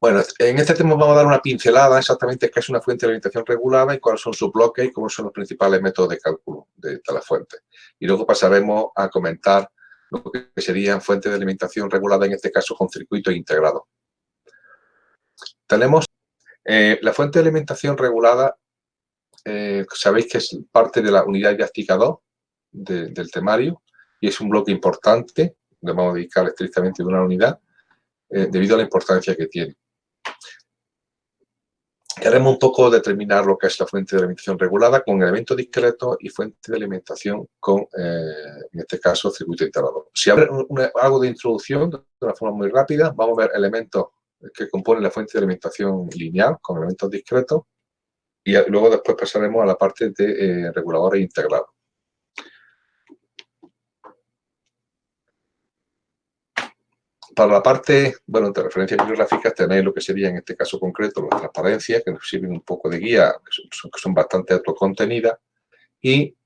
Bueno, en este tema vamos a dar una pincelada exactamente qué es una fuente de alimentación regulada y cuáles son sus bloques y cómo son los principales métodos de cálculo de, la fuente. Y luego pasaremos a comentar lo que serían fuentes de alimentación regulada, en este caso con circuito integrado. Tenemos eh, la fuente de alimentación regulada, eh, sabéis que es parte de la unidad didáctica 2 del temario y es un bloque importante, le vamos a dedicar estrictamente de una unidad, eh, debido a la importancia que tiene. Queremos un poco determinar lo que es la fuente de alimentación regulada con elemento discreto y fuente de alimentación con, eh, en este caso, circuito integrado. Si hago algo de introducción de una forma muy rápida, vamos a ver elementos que componen la fuente de alimentación lineal con elementos discretos y luego después pasaremos a la parte de eh, reguladores integrados. Para la parte, bueno, de referencias bibliográficas tenéis lo que sería en este caso concreto las transparencias, que nos sirven un poco de guía, que son, bastante autocontenidas, y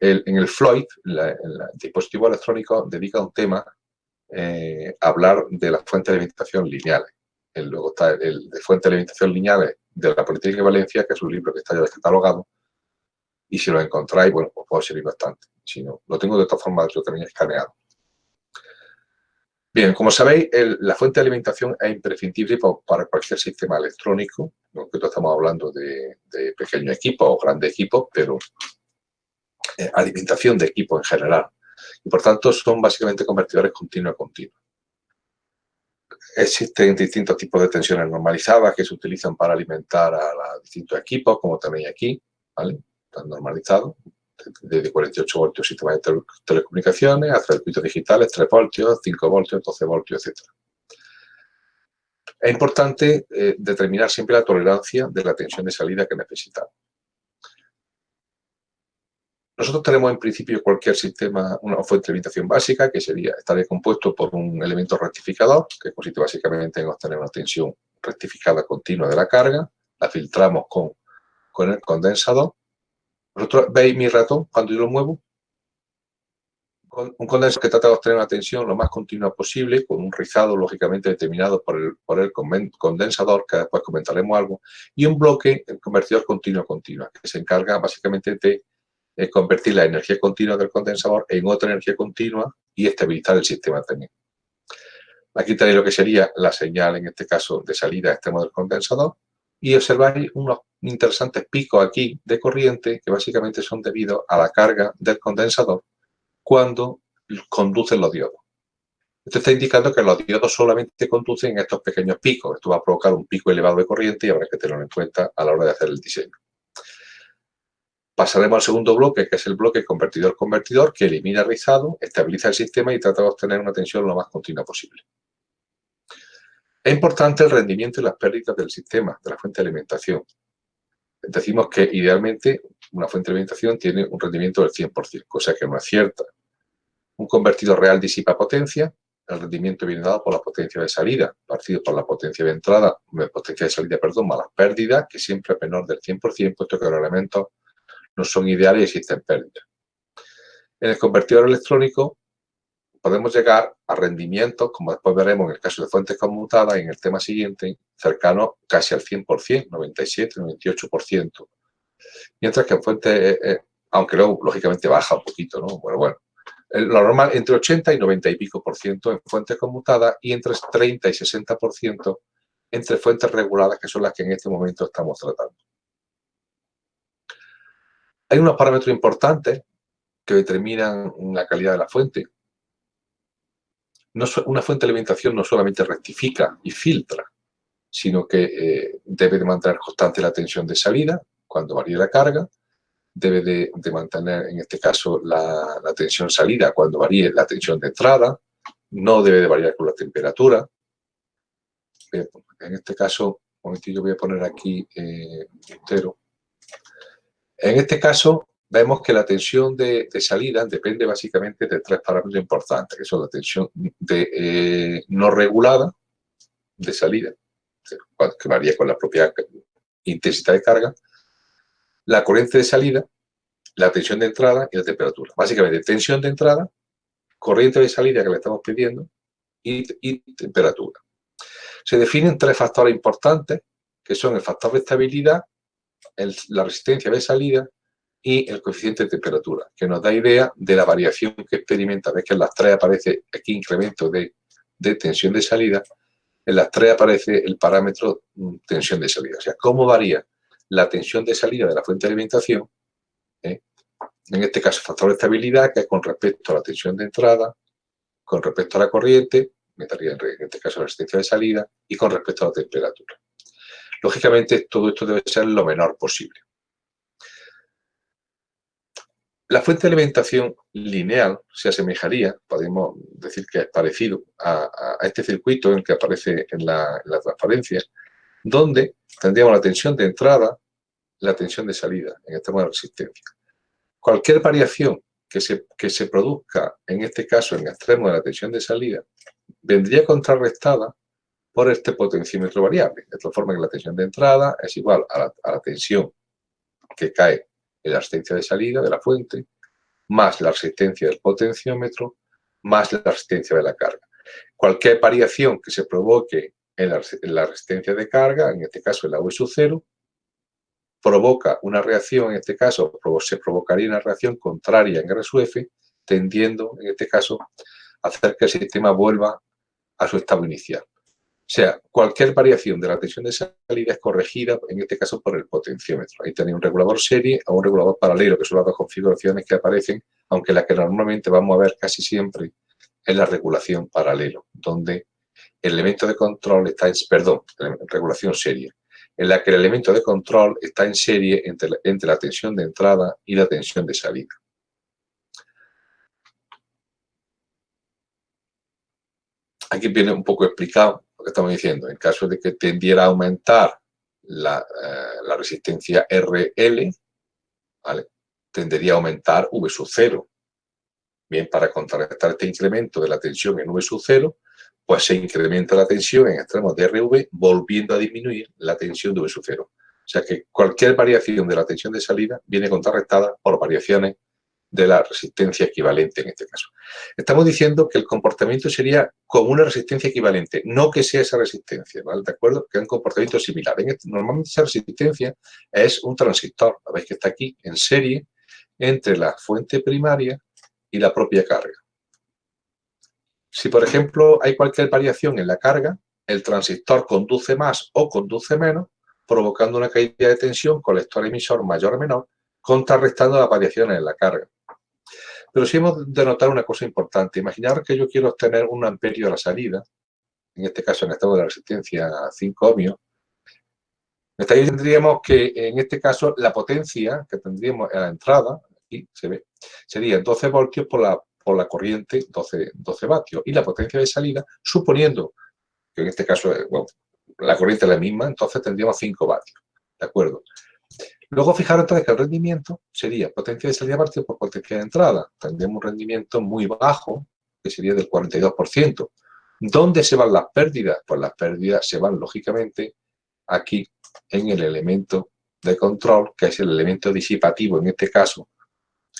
en el Floyd, el dispositivo electrónico dedica un tema eh, a hablar de las fuentes de alimentación lineales. luego está el de fuentes de alimentación lineales de la Política de Valencia, que es un libro que está ya descatalogado, y si lo encontráis, bueno, pues puede servir bastante. Si no, lo tengo de todas formas, yo también escaneado. Bien, como sabéis, la fuente de alimentación es imprescindible para, cualquier sistema electrónico. Nosotros estamos hablando de, pequeños equipos o grandes equipos, pero eh, alimentación de equipos en general. Y por tanto, son básicamente convertidores continuo a continuo. Existen distintos tipos de tensiones normalizadas que se utilizan para alimentar a, a distintos equipos, como tenéis aquí, ¿vale? Están normalizados de 48 voltios sistema de telecomunicaciones, a circuitos digitales, 3 voltios, 5 voltios, 12 voltios, etc. Es importante eh, determinar siempre la tolerancia de la tensión de salida que necesitamos. Nosotros tenemos en principio cualquier sistema, una fuente de alimentación básica, que sería, estaría compuesto por un elemento rectificador, que consiste básicamente en obtener una tensión rectificada continua de la carga, la filtramos con, con el condensador, vosotros veis mi ratón cuando yo lo muevo. Un condensador que trata de obtener una tensión lo más continua posible, con un rizado lógicamente determinado por el, condensador, que después comentaremos algo, y un bloque, el convertidor continuo-continua, que se encarga básicamente de convertir la energía continua del condensador en otra energía continua y estabilizar el sistema también. Aquí tenéis lo que sería la señal, en este caso, de salida extremo del condensador, y observáis unos interesantes picos aquí de corriente que básicamente son debidos a la carga del condensador cuando conducen los diodos. Esto está indicando que los diodos solamente conducen estos pequeños picos. Esto va a provocar un pico elevado de corriente y habrá que tenerlo en cuenta a la hora de hacer el diseño. Pasaremos al segundo bloque, que es el bloque convertidor-convertidor, que elimina el rizado, estabiliza el sistema y trata de obtener una tensión lo más continua posible. Es importante el rendimiento y las pérdidas del sistema, de la fuente de alimentación. Decimos que idealmente una fuente de alimentación tiene un rendimiento del 100%, cosa que no es cierta. Un convertidor real disipa potencia, el rendimiento viene dado por la potencia de salida, partido por la potencia de entrada, potencia de salida, perdón, más las pérdidas, que siempre es menor del 100%, puesto que los elementos no son ideales y existen pérdidas. En el convertidor electrónico, podemos llegar a rendimientos, como después veremos en el caso de fuentes conmutadas, en el tema siguiente, cercano casi al 100%, 97, 98%. Mientras que en fuentes, eh, eh, aunque luego lógicamente baja un poquito, ¿no? Bueno, bueno. Lo normal entre 80 y 90 y pico por ciento en fuentes conmutadas y entre 30 y 60 por ciento entre fuentes reguladas, que son las que en este momento estamos tratando. Hay unos parámetros importantes que determinan la calidad de la fuente una fuente de alimentación no solamente rectifica y filtra, sino que eh, debe de mantener constante la tensión de salida cuando varíe la carga, debe de, mantener, en este caso, la, tensión salida cuando varíe la tensión de entrada, no debe de variar con la temperatura. En este caso, un momentito voy a poner aquí eh, entero. En este caso, vemos que la tensión de, salida depende básicamente de tres parámetros importantes, que son la tensión de, eh, no regulada de salida, que varía con la propia intensidad de carga, la corriente de salida, la tensión de entrada y la temperatura. Básicamente, tensión de entrada, corriente de salida que le estamos pidiendo y temperatura. Se definen tres factores importantes, que son el factor de estabilidad, la resistencia de salida y el coeficiente de temperatura, que nos da idea de la variación que experimenta. Ves que en las tres aparece aquí incremento de, tensión de salida, en las tres aparece el parámetro mm, tensión de salida. O sea, cómo varía la tensión de salida de la fuente de alimentación, ¿eh? en este caso factor de estabilidad, que es con respecto a la tensión de entrada, con respecto a la corriente, en este caso la resistencia de salida, y con respecto a la temperatura. Lógicamente, todo esto debe ser lo menor posible. La fuente de alimentación lineal se asemejaría, podemos decir que es parecido a, este circuito en el que aparece en la, transparencia, donde tendríamos la tensión de entrada, la tensión de salida en extremo de resistencia. Cualquier variación que se, que se produzca, en este caso en extremo de la tensión de salida, vendría contrarrestada por este potenciómetro variable, de tal forma que la tensión de entrada es igual a la tensión que cae la resistencia de salida de la fuente, más la resistencia del potenciómetro, más la resistencia de la carga. Cualquier variación que se provoque en la, resistencia de carga, en este caso en la V sub 0, provoca una reacción, en este caso se provocaría una reacción contraria en R sub tendiendo, en este caso, a hacer que el sistema vuelva a su estado inicial. O sea, cualquier variación de la tensión de salida es corregida, en este caso, por el potenciómetro. Ahí tenéis un regulador serie o un regulador paralelo, que son las dos configuraciones que aparecen, aunque la que normalmente vamos a ver casi siempre es la regulación paralelo, donde el elemento de control está en, perdón, regulación serie, en la que el elemento de control está en serie entre, entre la tensión de entrada y la tensión de salida. Aquí viene un poco explicado que estamos diciendo, en caso de que tendiera a aumentar la, eh, resistencia RL, tendería a aumentar V sub 0. Bien, para contrarrestar este incremento de la tensión en V sub 0, pues se incrementa la tensión en extremos de RV, volviendo a disminuir la tensión de V sub 0. O sea que cualquier variación de la tensión de salida viene contrarrestada por variaciones de la resistencia equivalente en este caso. Estamos diciendo que el comportamiento sería como una resistencia equivalente, no que sea esa resistencia, ¿vale? ¿De acuerdo? Que es un comportamiento similar. Este, normalmente esa resistencia es un transistor, veis que está aquí en serie entre la fuente primaria y la propia carga. Si, por ejemplo, hay cualquier variación en la carga, el transistor conduce más o conduce menos, provocando una caída de tensión colector emisor mayor o menor, contrarrestando las variaciones en la carga. Pero sí hemos de notar una cosa importante. Imaginar que yo quiero obtener un amperio a la salida, en este caso en estado de la resistencia 5 ohmios, tendríamos que, en este caso, la potencia que tendríamos a la entrada, aquí se ve, sería 12 voltios por la, por la corriente 12, 12 vatios. Y la potencia de salida, suponiendo que en este caso, bueno, la corriente es la misma, entonces tendríamos 5 vatios. ¿De acuerdo? Luego fijaros entonces que el rendimiento sería potencia de salida partido por potencia de entrada. Tendríamos un rendimiento muy bajo, que sería del 42%. ¿Dónde se van las pérdidas? Pues las pérdidas se van, lógicamente, aquí en el elemento de control, que es el elemento disipativo, en este caso,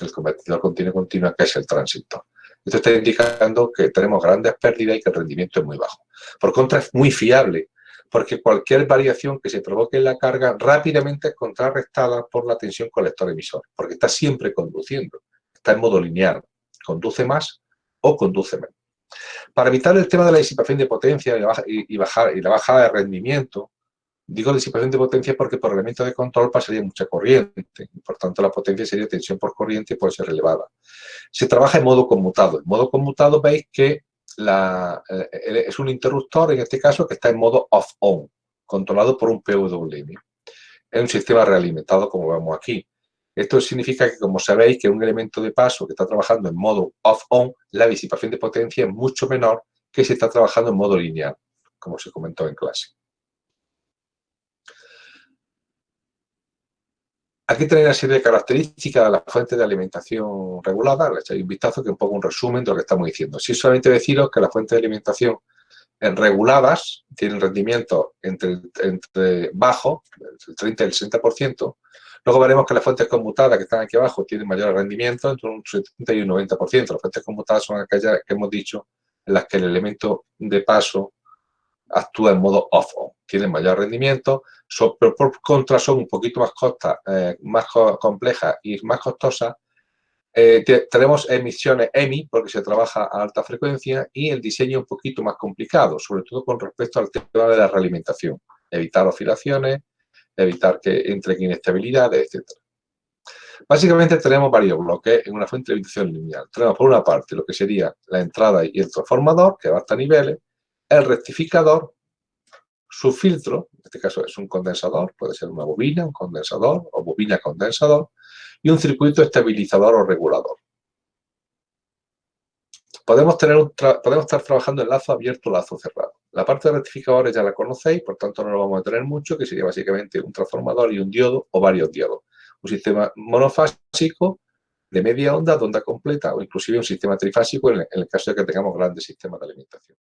el convertidor continuo continua, que es el transistor. Esto está indicando que tenemos grandes pérdidas y que el rendimiento es muy bajo. Por contra, es muy fiable porque cualquier variación que se provoque en la carga rápidamente es contrarrestada por la tensión colector-emisor, porque está siempre conduciendo, está en modo lineal, conduce más o conduce menos. Para evitar el tema de la disipación de potencia y, bajar, y la bajada de rendimiento, digo disipación de potencia porque por elemento de control pasaría mucha corriente, por tanto la potencia sería tensión por corriente y puede ser elevada. Se trabaja en modo conmutado. En modo conmutado veis que eh, es un interruptor, en este caso, que está en modo off-on, controlado por un PWM. Es un sistema realimentado, como vemos aquí. Esto significa que, como sabéis, que un elemento de paso que está trabajando en modo off-on, la disipación de potencia es mucho menor que si está trabajando en modo lineal, como se comentó en clase. Aquí tenéis una serie de características de la fuente de alimentación regulada. Le echáis un vistazo que es un poco un resumen de lo que estamos diciendo. Si solamente deciros que las fuentes de alimentación reguladas tienen rendimiento entre, entre bajo, el 30 y el 60%. Luego veremos que las fuentes conmutadas que están aquí abajo tienen mayor rendimiento, entre un 70 y un 90%. Las fuentes conmutadas son aquellas que hemos dicho en las que el elemento de paso actúa en modo off-on. Tienen mayor rendimiento, pero por contra son un poquito más, costa, eh, más complejas y más costosas. Eh, tenemos emisiones EMI porque se trabaja a alta frecuencia y el diseño un poquito más complicado, sobre todo con respecto al tema de la realimentación. Evitar oscilaciones, evitar que entre inestabilidades, etc. Básicamente tenemos varios bloques en una fuente de alimentación lineal. Tenemos por una parte lo que sería la entrada y el transformador, que va hasta niveles, el rectificador, su filtro, en este caso es un condensador, puede ser una bobina, un condensador o bobina condensador, y un circuito estabilizador o regulador. Podemos, tener podemos estar trabajando en lazo abierto lazo cerrado. La parte de rectificadores ya la conocéis, por tanto no lo vamos a tener mucho, que sería básicamente un transformador y un diodo o varios diodos. Un sistema monofásico de media onda, de onda completa, o inclusive un sistema trifásico en el caso de que tengamos grandes sistemas de alimentación.